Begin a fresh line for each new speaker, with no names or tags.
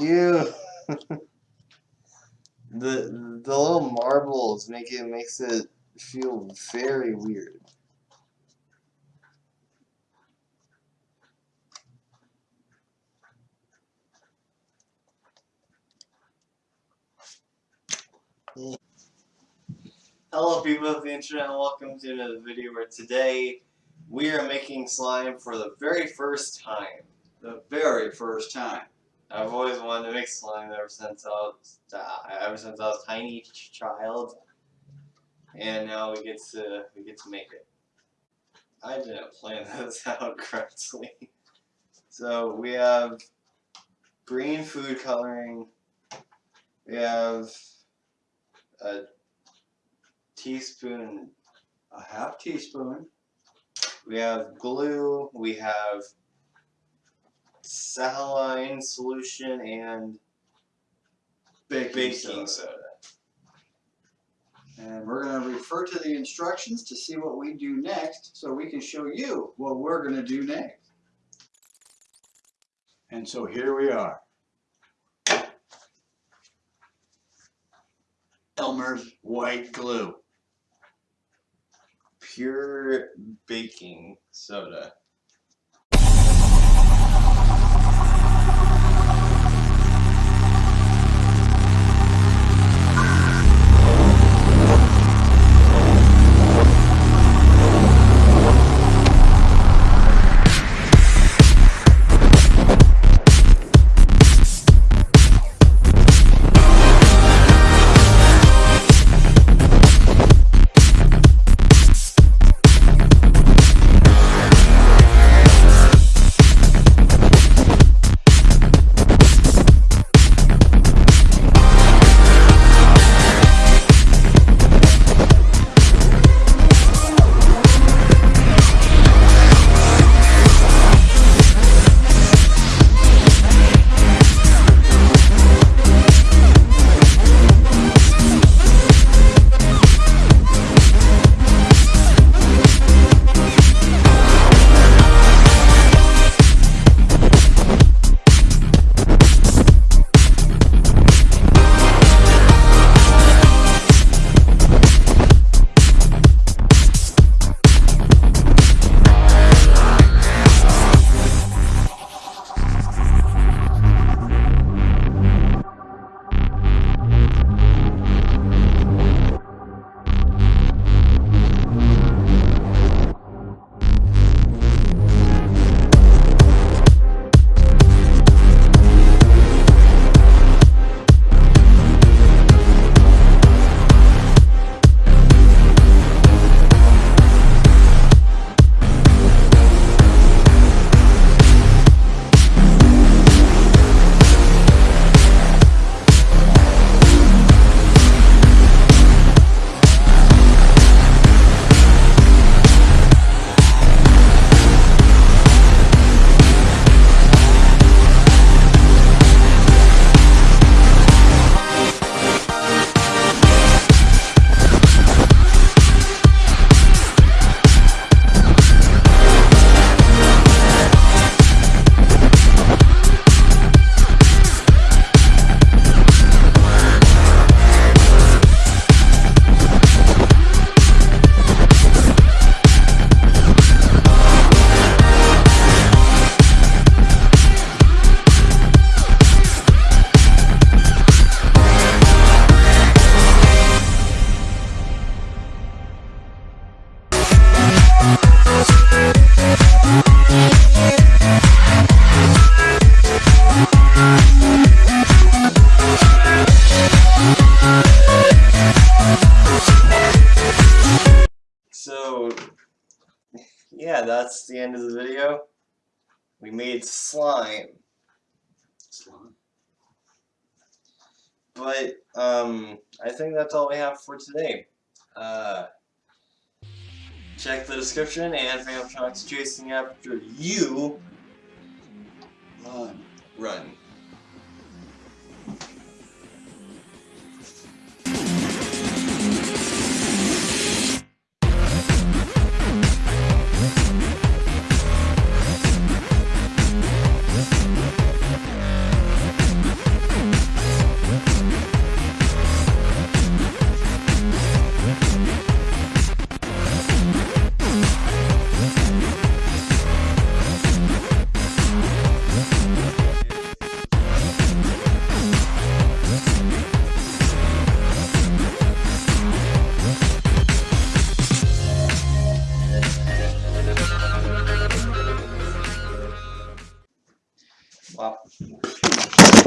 Ew. the the little marbles make it makes it feel very weird. Hello people of the internet and welcome to another video where today we are making slime for the very first time.
The very first time.
I've always wanted to make slime ever since I was ever since I was a tiny child, and now we get to we get to make it. I didn't plan this out correctly. So we have green food coloring. We have a teaspoon.
A half teaspoon.
We have glue. We have saline solution and
Baking,
baking
soda.
soda.
And we're going to refer to the instructions to see what we do next so we can show you what we're going to do next. And so here we are. Elmer's white glue.
Pure baking soda. So, yeah, that's the end of the video. We made slime, Slime. but um, I think that's all we have for today. Uh, check the description and Phantomtronics chasing after you.
Run.
Run.